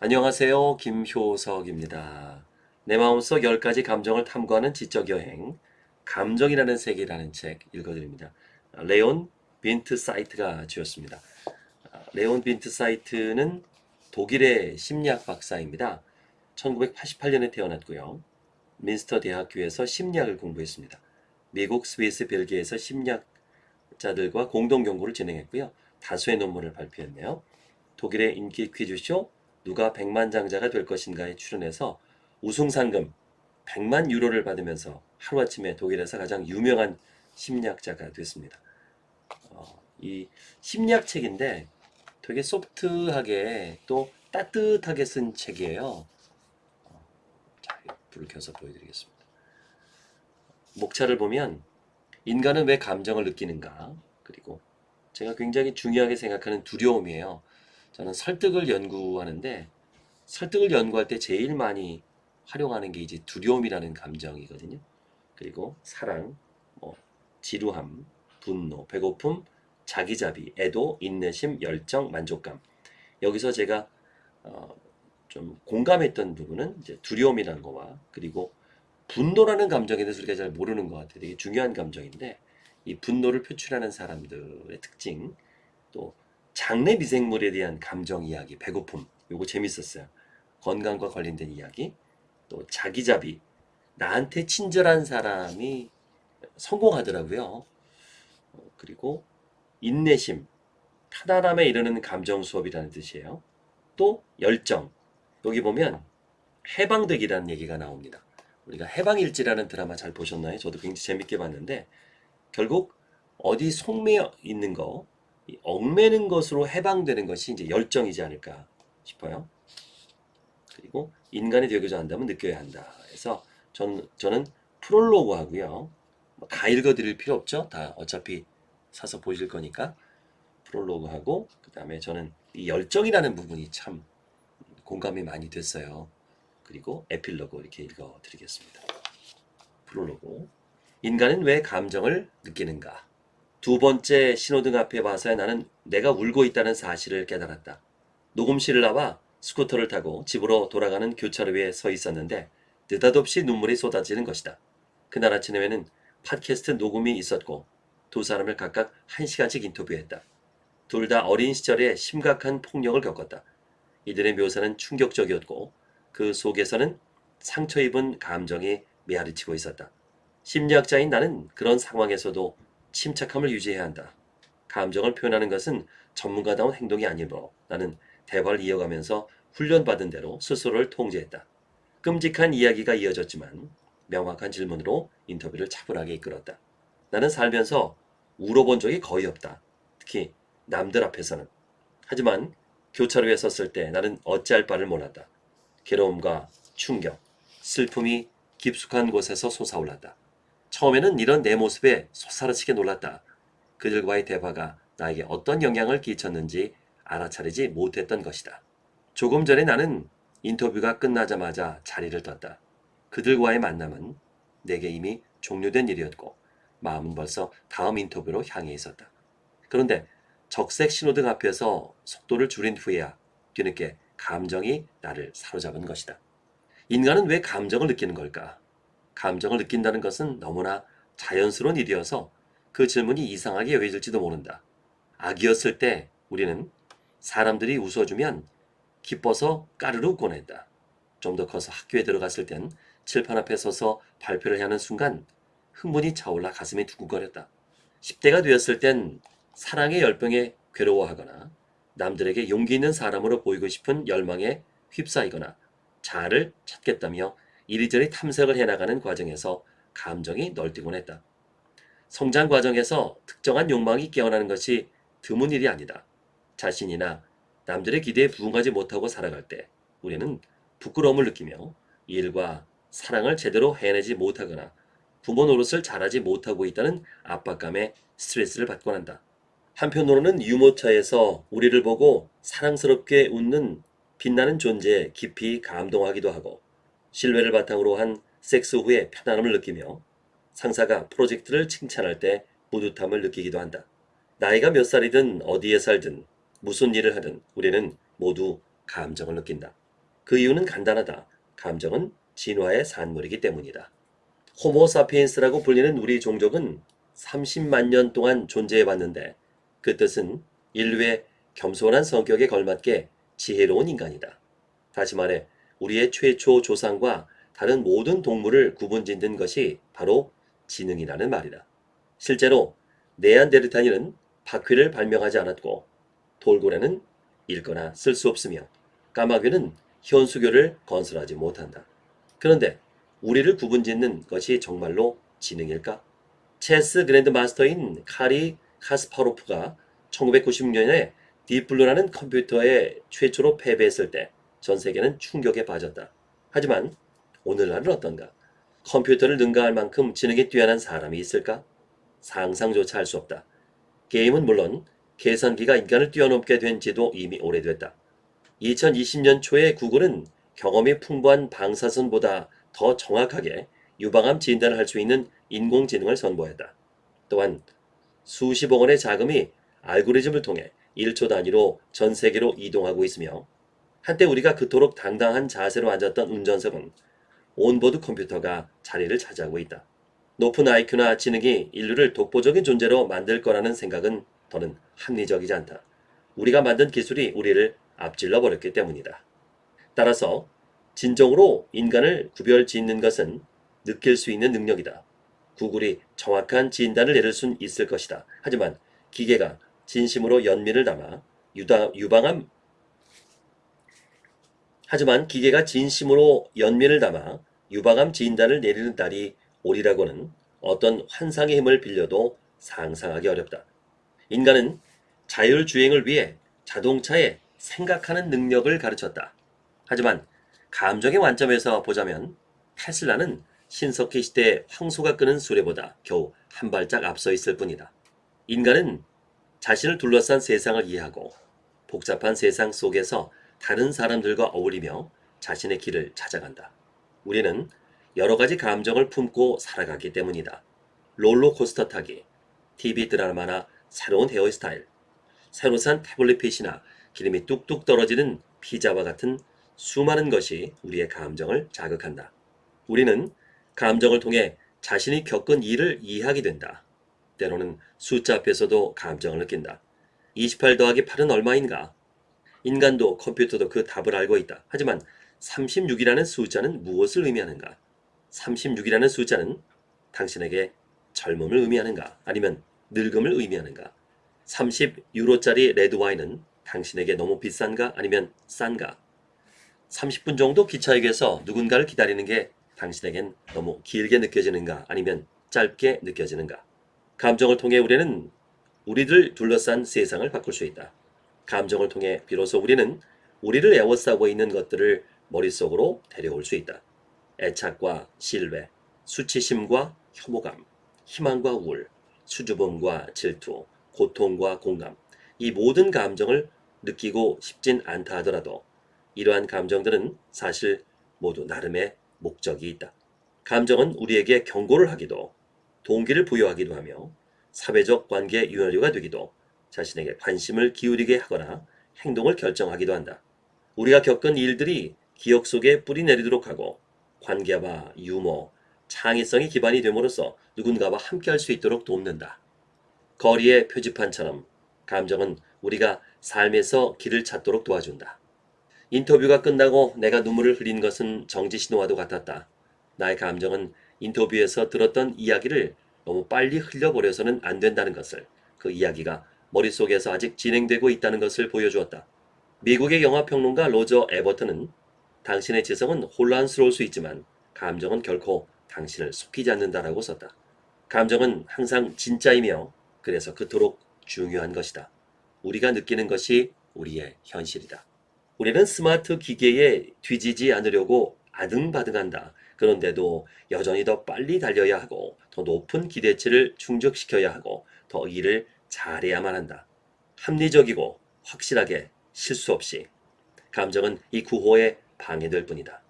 안녕하세요. 김효석입니다. 내 마음속 10가지 감정을 탐구하는 지적 여행 감정이라는 세계라는 책 읽어드립니다. 레온 빈트샤이트가 지었습니다. 레온 빈트샤이트는 독일의 심리학 박사입니다. 1988년에 태어났고요. 뮌스터 대학교에서 심리학을 공부했습니다. 미국, 스위스, 벨기에에서 심리학자들과 공동 연구를 진행했고요. 다수의 논문을 발표했네요. 독일의 인기 퀴즈쇼 누가 백만장자가 될 것인가에 출연해서 우승 상금 100만 유로를 받으면서 하루아침에 독일에서 가장 유명한 심리학자가 됐습니다. 어, 이 심리학 책인데 되게 소프트하게 또 따뜻하게 쓴 책이에요. 어, 자, 불을 켜서 보여드리겠습니다. 목차를 보면 인간은 왜 감정을 느끼는가 그리고 제가 굉장히 중요하게 생각하는 두려움이에요. 저는 설득을 연구하는데 설득을 연구할 때 제일 많이 활용하는 게 이제 두려움이라는 감정이거든요. 그리고 사랑, 뭐 지루함, 분노, 배고픔, 자기자비, 애도, 인내심, 열정, 만족감. 여기서 제가 어, 좀 공감했던 부분은 이제 두려움이라는 거와 그리고 분노라는 감정에 대해서 우리가 잘 모르는 것 같아요. 되게 중요한 감정인데 이 분노를 표출하는 사람들의 특징 또 장내 미생물에 대한 감정 이야기, 배고픔 요거 재밌었어요. 건강과 관련된 이야기 또 자기자비 나한테 친절한 사람이 성공하더라고요. 어, 그리고 인내심 편안함에 이르는 감정 수업이라는 뜻이에요. 또 열정 여기 보면 해방되기라는 얘기가 나옵니다. 우리가 해방일지라는 드라마 잘 보셨나요? 저도 굉장히 재밌게 봤는데 결국 어디 속매 있는 거 얽매는 것으로 해방되는 것이 이제 열정이지 않을까 싶어요. 그리고 인간이 되고자 한다면 느껴야 한다. 그래서 저는, 저는 프롤로그 하고요. 뭐다 읽어드릴 필요 없죠. 다 어차피 사서 보실 거니까 프롤로그 하고 그 다음에 저는 이 열정이라는 부분이 참 공감이 많이 됐어요. 그리고 에필로그 이렇게 읽어드리겠습니다. 프롤로그 인간은 왜 감정을 느끼는가? 두 번째 신호등 앞에 와서야 나는 내가 울고 있다는 사실을 깨달았다. 녹음실을 나와 스쿠터를 타고 집으로 돌아가는 교차로 위에 서 있었는데 느닷없이 눈물이 쏟아지는 것이다. 그날 아침에는 팟캐스트 녹음이 있었고 두 사람을 각각 한 시간씩 인터뷰했다. 둘 다 어린 시절에 심각한 폭력을 겪었다. 이들의 묘사는 충격적이었고 그 속에서는 상처 입은 감정이 메아리치고 있었다. 심리학자인 나는 그런 상황에서도 침착함을 유지해야 한다. 감정을 표현하는 것은 전문가다운 행동이 아니므로 나는 대화를 이어가면서 훈련받은 대로 스스로를 통제했다. 끔찍한 이야기가 이어졌지만 명확한 질문으로 인터뷰를 차분하게 이끌었다. 나는 살면서 울어본 적이 거의 없다. 특히 남들 앞에서는. 하지만 교차로에 섰을 때 나는 어찌할 바를 몰랐다. 괴로움과 충격, 슬픔이 깊숙한 곳에서 솟아올랐다. 처음에는 이런 내 모습에 솟아르치게 놀랐다. 그들과의 대화가 나에게 어떤 영향을 끼쳤는지 알아차리지 못했던 것이다. 조금 전에 나는 인터뷰가 끝나자마자 자리를 떴다. 그들과의 만남은 내게 이미 종료된 일이었고 마음은 벌써 다음 인터뷰로 향해 있었다. 그런데 적색 신호등 앞에서 속도를 줄인 후에야 뒤늦게 감정이 나를 사로잡은 것이다. 인간은 왜 감정을 느끼는 걸까? 감정을 느낀다는 것은 너무나 자연스러운 일이어서 그 질문이 이상하게 여겨질지도 모른다. 아기였을 때 우리는 사람들이 웃어주면 기뻐서 까르르 웃곤 했다. 좀 더 커서 학교에 들어갔을 땐 칠판 앞에 서서 발표를 하는 순간 흥분이 차올라 가슴이 두근거렸다. 10대가 되었을 땐 사랑의 열병에 괴로워하거나 남들에게 용기 있는 사람으로 보이고 싶은 열망에 휩싸이거나 자아를 찾겠다며 이리저리 탐색을 해나가는 과정에서 감정이 널뛰곤 했다. 성장 과정에서 특정한 욕망이 깨어나는 것이 드문 일이 아니다. 자신이나 남들의 기대에 부응하지 못하고 살아갈 때 우리는 부끄러움을 느끼며 일과 사랑을 제대로 해내지 못하거나 부모 노릇을 잘하지 못하고 있다는 압박감에 스트레스를 받곤 한다. 한편으로는 유모차에서 우리를 보고 사랑스럽게 웃는 빛나는 존재에 깊이 감동하기도 하고 신뢰를 바탕으로 한 섹스 후에 편안함을 느끼며 상사가 프로젝트를 칭찬할 때 뿌듯함을 느끼기도 한다. 나이가 몇 살이든 어디에 살든 무슨 일을 하든 우리는 모두 감정을 느낀다. 그 이유는 간단하다. 감정은 진화의 산물이기 때문이다. 호모 사피엔스라고 불리는 우리 종족은 30만 년 동안 존재해 왔는데 그 뜻은 인류의 겸손한 성격에 걸맞게 지혜로운 인간이다. 다시 말해 우리의 최초 조상과 다른 모든 동물을 구분짓는 것이 바로 지능이라는 말이다. 실제로 네안데르탈인은 바퀴를 발명하지 않았고 돌고래는 읽거나 쓸 수 없으며 까마귀는 현수교를 건설하지 못한다. 그런데 우리를 구분짓는 것이 정말로 지능일까? 체스 그랜드 마스터인 카리 카스파로프가 1996년에 딥블루라는 컴퓨터에 최초로 패배했을 때 전 세계는 충격에 빠졌다. 하지만 오늘날은 어떤가? 컴퓨터를 능가할 만큼 지능이 뛰어난 사람이 있을까? 상상조차 할 수 없다. 게임은 물론 계산기가 인간을 뛰어넘게 된 지도 이미 오래됐다. 2020년 초에 구글은 경험이 풍부한 방사선사보다 더 정확하게 유방암 진단을 할 수 있는 인공지능을 선보였다. 또한 수십억 원의 자금이 알고리즘을 통해 1초 단위로 전 세계로 이동하고 있으며 한때 우리가 그토록 당당한 자세로 앉았던 운전석은 온보드 컴퓨터가 자리를 차지하고 있다. 높은 IQ나 지능이 인류를 독보적인 존재로 만들 거라는 생각은 더는 합리적이지 않다. 우리가 만든 기술이 우리를 앞질러 버렸기 때문이다. 따라서 진정으로 인간을 구별 짓는 것은 느낄 수 있는 능력이다. 구글이 정확한 진단을 내릴 순 있을 것이다. 하지만 기계가 진심으로 연민을 담아 유다, 유방암 하지만 기계가 진심으로 연민을 담아 유방암 진단을 내리는 날이 오리라고는 어떤 환상의 힘을 빌려도 상상하기 어렵다. 인간은 자율주행을 위해 자동차에 생각하는 능력을 가르쳤다. 하지만 감정의 관점에서 보자면 테슬라는 신석기 시대 황소가 끄는 수레보다 겨우 한 발짝 앞서 있을 뿐이다. 인간은 자신을 둘러싼 세상을 이해하고 복잡한 세상 속에서 다른 사람들과 어울리며 자신의 길을 찾아간다. 우리는 여러 가지 감정을 품고 살아가기 때문이다. 롤러코스터 타기, TV 드라마나 새로운 헤어스타일, 새로 산 태블릿 핏이나 기름이 뚝뚝 떨어지는 피자와 같은 수많은 것이 우리의 감정을 자극한다. 우리는 감정을 통해 자신이 겪은 일을 이해하게 된다. 때로는 숫자 앞에서도 감정을 느낀다. 28 더하기 8은 얼마인가? 인간도 컴퓨터도 그 답을 알고 있다. 하지만 36이라는 숫자는 무엇을 의미하는가? 36이라는 숫자는 당신에게 젊음을 의미하는가? 아니면 늙음을 의미하는가? 30유로짜리 레드와인은 당신에게 너무 비싼가? 아니면 싼가? 30분 정도 기차역에서 누군가를 기다리는 게 당신에겐 너무 길게 느껴지는가? 아니면 짧게 느껴지는가? 감정을 통해 우리는 우리를 둘러싼 세상을 바꿀 수 있다. 감정을 통해 비로소 우리는 우리를 애워싸고 있는 것들을 머릿속으로 데려올 수 있다. 애착과 신뢰, 수치심과 혐오감, 희망과 우울, 수줍음과 질투, 고통과 공감, 이 모든 감정을 느끼고 싶진 않다 하더라도 이러한 감정들은 사실 모두 나름의 목적이 있다. 감정은 우리에게 경고를 하기도, 동기를 부여하기도 하며 사회적 관계 유연료가 되기도 자신에게 관심을 기울이게 하거나 행동을 결정하기도 한다. 우리가 겪은 일들이 기억 속에 뿌리 내리도록 하고 관계와 유머, 창의성이 기반이 됨으로써 누군가와 함께할 수 있도록 돕는다. 거리의 표지판처럼 감정은 우리가 삶에서 길을 찾도록 도와준다. 인터뷰가 끝나고 내가 눈물을 흘린 것은 정지 신호와도 같았다. 나의 감정은 인터뷰에서 들었던 이야기를 너무 빨리 흘려버려서는 안 된다는 것을 그 이야기가 머릿속에서 아직 진행되고 있다는 것을 보여주었다. 미국의 영화평론가 로저 에버튼은 당신의 지성은 혼란스러울 수 있지만 감정은 결코 당신을 속이지 않는다라고 썼다. 감정은 항상 진짜이며 그래서 그토록 중요한 것이다. 우리가 느끼는 것이 우리의 현실이다. 우리는 스마트 기계에 뒤지지 않으려고 아등바등한다. 그런데도 여전히 더 빨리 달려야 하고 더 높은 기대치를 충족시켜야 하고 더 일을 잘해야만 한다. 합리적이고 확실하게 실수 없이 감정은 이 구호에 방해될 뿐이다.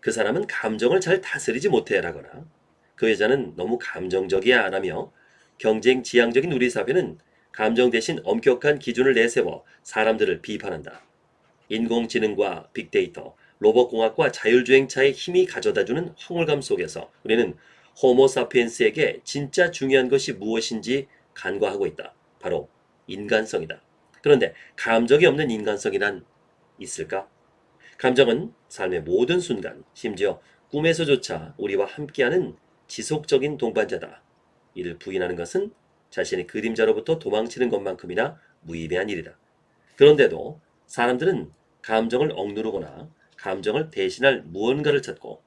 그 사람은 감정을 잘 다스리지 못해라거나 그 여자는 너무 감정적이야 라며 경쟁 지향적인 우리 사회는 감정 대신 엄격한 기준을 내세워 사람들을 비판한다. 인공지능과 빅데이터, 로봇공학과 자율주행차의 힘이 가져다주는 황홀감 속에서 우리는 호모사피엔스에게 진짜 중요한 것이 무엇인지 간과하고 있다. 바로 인간성이다. 그런데 감정이 없는 인간성이란 있을까? 감정은 삶의 모든 순간, 심지어 꿈에서조차 우리와 함께하는 지속적인 동반자다. 이를 부인하는 것은 자신의 그림자로부터 도망치는 것만큼이나 무의미한 일이다. 그런데도 사람들은 감정을 억누르거나 감정을 대신할 무언가를 찾고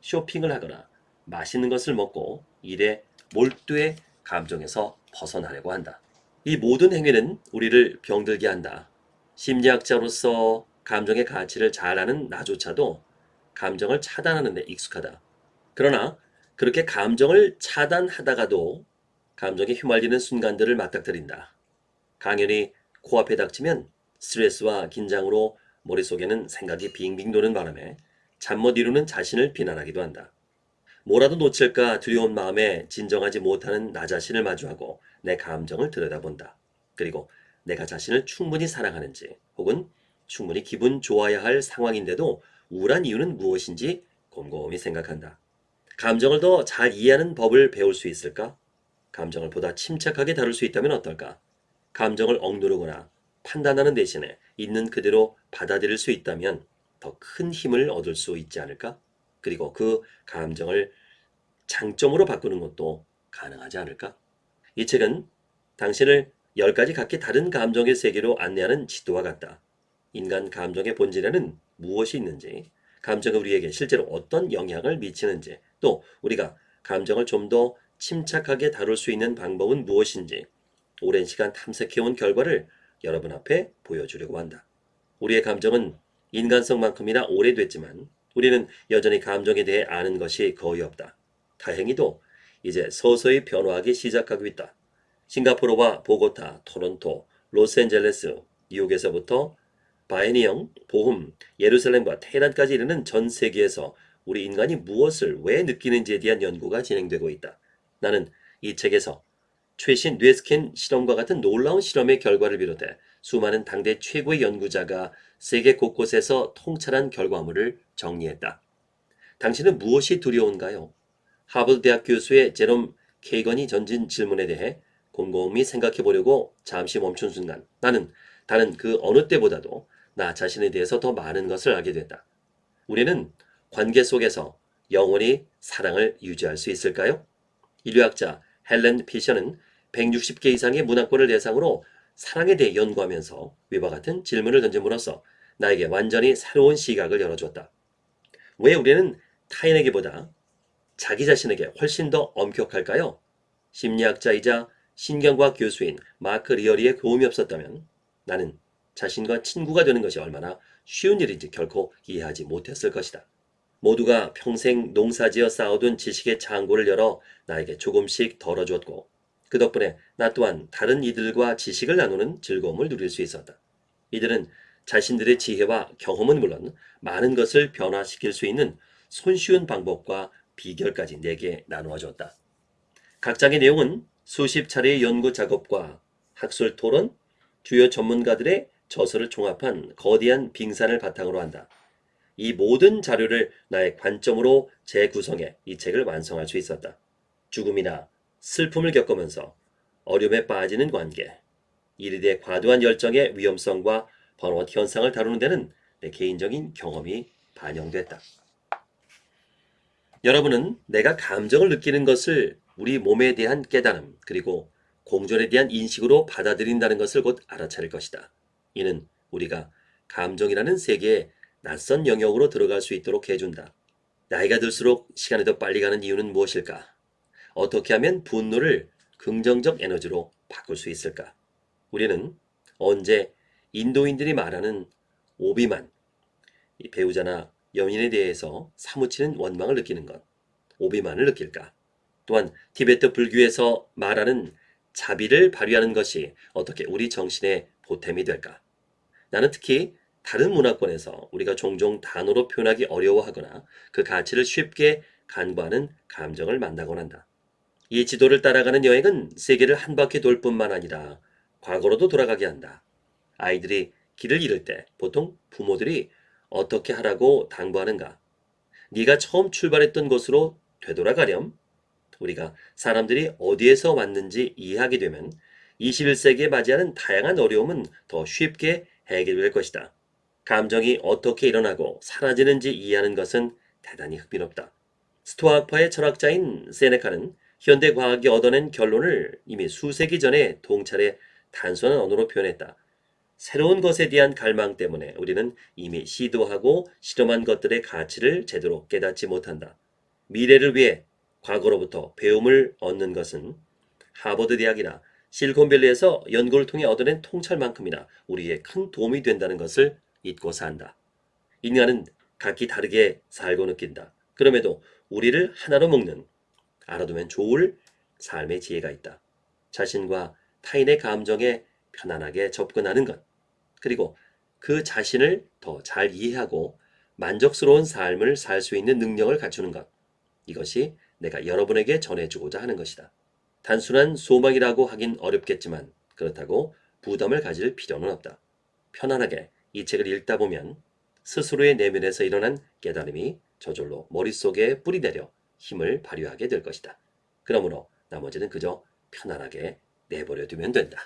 쇼핑을 하거나 맛있는 것을 먹고 일에 몰두해 감정에서 벗어나려고 한다. 이 모든 행위는 우리를 병들게 한다. 심리학자로서 감정의 가치를 잘 아는 나조차도 감정을 차단하는 데 익숙하다. 그러나 그렇게 감정을 차단하다가도 감정에 휘말리는 순간들을 맞닥뜨린다. 강연이 코앞에 닥치면 스트레스와 긴장으로 머릿속에는 생각이 빙빙 도는 바람에 잠 못 이루는 자신을 비난하기도 한다. 뭐라도 놓칠까 두려운 마음에 진정하지 못하는 나 자신을 마주하고 내 감정을 들여다본다. 그리고 내가 자신을 충분히 사랑하는지 혹은 충분히 기분 좋아야 할 상황인데도 우울한 이유는 무엇인지 곰곰이 생각한다. 감정을 더 잘 이해하는 법을 배울 수 있을까? 감정을 보다 침착하게 다룰 수 있다면 어떨까? 감정을 억누르거나 판단하는 대신에 있는 그대로 받아들일 수 있다면 더 큰 힘을 얻을 수 있지 않을까? 그리고 그 감정을 장점으로 바꾸는 것도 가능하지 않을까? 이 책은 당신을 열 가지 각기 다른 감정의 세계로 안내하는 지도와 같다. 인간 감정의 본질에는 무엇이 있는지, 감정이 우리에게 실제로 어떤 영향을 미치는지, 또 우리가 감정을 좀 더 침착하게 다룰 수 있는 방법은 무엇인지, 오랜 시간 탐색해온 결과를 여러분 앞에 보여주려고 한다. 우리의 감정은 인간성만큼이나 오래됐지만 우리는 여전히 감정에 대해 아는 것이 거의 없다. 다행히도 이제 서서히 변화하기 시작하고 있다. 싱가포르와 보고타, 토론토, 로스앤젤레스, 뉴욕에서부터 바이니영, 보흠, 예루살렘과 테헤란까지 이르는 전 세계에서 우리 인간이 무엇을 왜 느끼는지에 대한 연구가 진행되고 있다. 나는 이 책에서 최신 뇌스캔 실험과 같은 놀라운 실험의 결과를 비롯해 수많은 당대 최고의 연구자가 세계 곳곳에서 통찰한 결과물을 정리했다. 당신은 무엇이 두려운가요? 하버드 대학 교수의 제롬 케이건이 던진 질문에 대해 곰곰이 생각해 보려고 잠시 멈춘 순간 나는 다른 그 어느 때보다도 나 자신에 대해서 더 많은 것을 알게 됐다. 우리는 관계 속에서 영원히 사랑을 유지할 수 있을까요? 인류학자 헬렌 피셔는 160개 이상의 문화권을 대상으로 사랑에 대해 연구하면서 위와 같은 질문을 던짐으로써 나에게 완전히 새로운 시각을 열어주었다. 왜 우리는 타인에게보다 자기 자신에게 훨씬 더 엄격할까요? 심리학자이자 신경과학 교수인 마크 리어리의 도움이 없었다면 나는 자신과 친구가 되는 것이 얼마나 쉬운 일인지 결코 이해하지 못했을 것이다. 모두가 평생 농사지어 쌓아둔 지식의 창고를 열어 나에게 조금씩 덜어주었고 그 덕분에 나 또한 다른 이들과 지식을 나누는 즐거움을 누릴 수 있었다. 이들은 자신들의 지혜와 경험은 물론 많은 것을 변화시킬 수 있는 손쉬운 방법과 비결까지 내게 나누어 줬다. 각 장의 내용은 수십 차례의 연구 작업과 학술 토론, 주요 전문가들의 저서를 종합한 거대한 빙산을 바탕으로 한다. 이 모든 자료를 나의 관점으로 재구성해 이 책을 완성할 수 있었다. 죽음이나 슬픔을 겪으면서 어려움에 빠지는 관계, 이에 대해 과도한 열정의 위험성과 번아웃 현상을 다루는 데는 내 개인적인 경험이 반영됐다. 여러분은 내가 감정을 느끼는 것을 우리 몸에 대한 깨달음 그리고 공존에 대한 인식으로 받아들인다는 것을 곧 알아차릴 것이다. 이는 우리가 감정이라는 세계에 낯선 영역으로 들어갈 수 있도록 해준다. 나이가 들수록 시간이 더 빨리 가는 이유는 무엇일까? 어떻게 하면 분노를 긍정적 에너지로 바꿀 수 있을까? 우리는 언제 인도인들이 말하는 오비만, 배우자나 연인에 대해서 사무치는 원망을 느끼는 것, 오비만을 느낄까? 또한 티베트 불교에서 말하는 자비를 발휘하는 것이 어떻게 우리 정신의 보탬이 될까? 나는 특히 다른 문화권에서 우리가 종종 단어로 표현하기 어려워하거나 그 가치를 쉽게 간과하는 감정을 만나곤 한다. 이 지도를 따라가는 여행은 세계를 한 바퀴 돌 뿐만 아니라 과거로도 돌아가게 한다. 아이들이 길을 잃을 때 보통 부모들이 어떻게 하라고 당부하는가? 네가 처음 출발했던 곳으로 되돌아가렴. 우리가 사람들이 어디에서 왔는지 이해하게 되면 21세기에 맞이하는 다양한 어려움은 더 쉽게 해결될 것이다. 감정이 어떻게 일어나고 사라지는지 이해하는 것은 대단히 흥미롭다. 스토아파의 철학자인 세네카는 현대 과학이 얻어낸 결론을 이미 수세기 전에 동찰에 단순한 언어로 표현했다. 새로운 것에 대한 갈망 때문에 우리는 이미 시도하고 실험한 것들의 가치를 제대로 깨닫지 못한다. 미래를 위해 과거로부터 배움을 얻는 것은 하버드 대학이나 실리콘밸리에서 연구를 통해 얻어낸 통찰만큼이나 우리에 큰 도움이 된다는 것을 잊고서 한다. 인간은 각기 다르게 살고 느낀다. 그럼에도 우리를 하나로 묶는 알아두면 좋을 삶의 지혜가 있다. 자신과 타인의 감정에 편안하게 접근하는 것. 그리고 그 자신을 더 잘 이해하고 만족스러운 삶을 살 수 있는 능력을 갖추는 것. 이것이 내가 여러분에게 전해주고자 하는 것이다. 단순한 소망이라고 하긴 어렵겠지만 그렇다고 부담을 가질 필요는 없다. 편안하게 이 책을 읽다 보면 스스로의 내면에서 일어난 깨달음이 저절로 머릿속에 뿌리내려 힘을 발휘하게 될 것이다. 그러므로 나머지는 그저 편안하게 내버려 두면 된다.